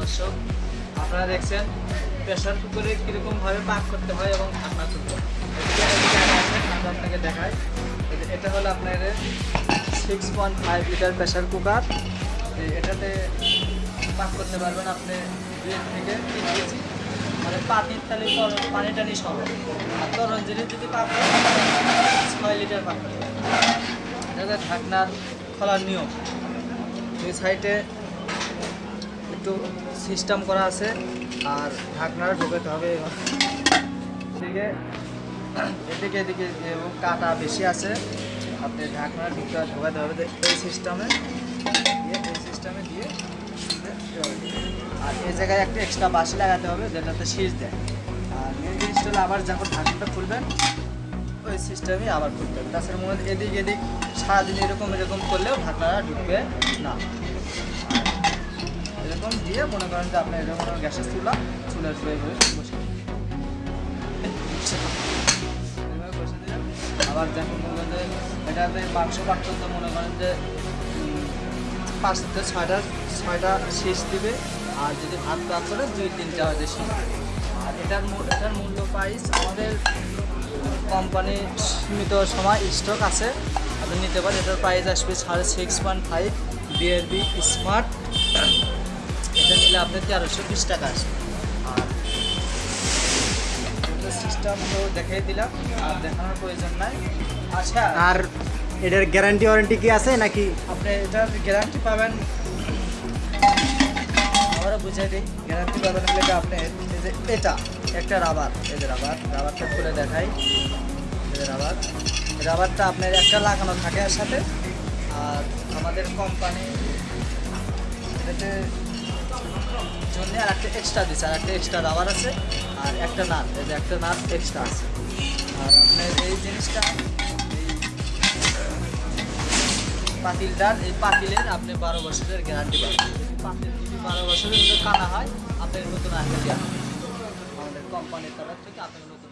দর্শক, আপনারা দেখছেন প্রেশার কুকারে কীরকমভাবে পাক করতে হয় এবং ঢাকনা তুলতে আমি আপনাকে দেখাই। এটা হলো আপনার six point five litre pressure cooker এটাতে পাক করতে পারবেন আপনি দুই থেকে তিন কেজি। মানে পানির তালি পানি টানি সহ। আর তরল জিনিস যদি পাক করেন ছয় লিটার পাক করতে। এটা ঢাকনার খোলার নিয়ম। দুই সাইডে একটু সিস্টেম করা আছে আর ঢাকনাটা ঢোকাতে হবে। এদিকে এদিকে এদিকে কাটা বেশি আছে। আপনি ঢাকনা ঢুকতে ঢোকাতে হবে এই সিস্টেমে এই সিস্টেমে দিয়ে আর এই জায়গায় একটা এক্সট্রা বাসি লাগাতে হবে যেটাতে শীষ দেয়। আর মেন জিনিসটা হলো আবার যখন ঢাকনাটা খুলবেন, ওই সিস্টেমই আবার খুলতে হবে। তাছাড়া মনে এদিক এদিক সারাদিন এরকম এরকম করলেও ঢাকনাটা ঢুকবে না। এরকম দিয়ে মনে করেন যে আপনি এরকম গ্যাসের চুলা, চুলার শুয়ে হয়ে বসে এভাবে বসে দিলেন। আবার যখন মনে করেন যে এটাতে মাংস কাটতে তো মনে করেন যে পাঁচ থেকে ছয়টা ছয়টা শেষ দিবে, আর যদি ভাত ভাত করে দুই তিনটা হয়তো শেষ আর এটার এটার মূল্য প্রাইস আমাদের কোম্পানি সীমিত সময় স্টক আছে। আপনি নিতে পারেন। এটার প্রাইস আসবে সাড়ে six point five BRB smart এটা নিলে আপনি তেরোশো বিশ টাকা আসবে আর সিস্টেম তো দেখিয়ে দিলাম আর দেখানোর প্রয়োজন নাই। আচ্ছা আর এটার গ্যারান্টি ওয়ারেন্টি কি আছে নাকি? আপনি এটার গ্যারান্টি পাবেন। আবারও বুঝাই দিই গ্যারান্টি পাবেন হলে আপনি এটা একটা রাবার এই যে রাবার রাবারটা খুলে দেখাই। এই রাবার রাবারটা আপনার একটা লাগানো থাকে এর সাথে আর আমাদের কোম্পানি এটাতে জন্য আর একটা এক্সট্রা দিচ্ছে আর একটা এক্সট্রা রাবার আছে, আর একটা নাট, এই যে একটা নাট এক্সট্রা আছে। আর আপনার এই জিনিসটা পাতিলটার এই পাতিলের আপনি বারো বছরের গ্যারান্টি পাবেন। পাতিল বারো বছরের কানা হয়, আপনার নতুন আসবে আমাদের কোম্পানির তরফ থেকে আপনার নতুন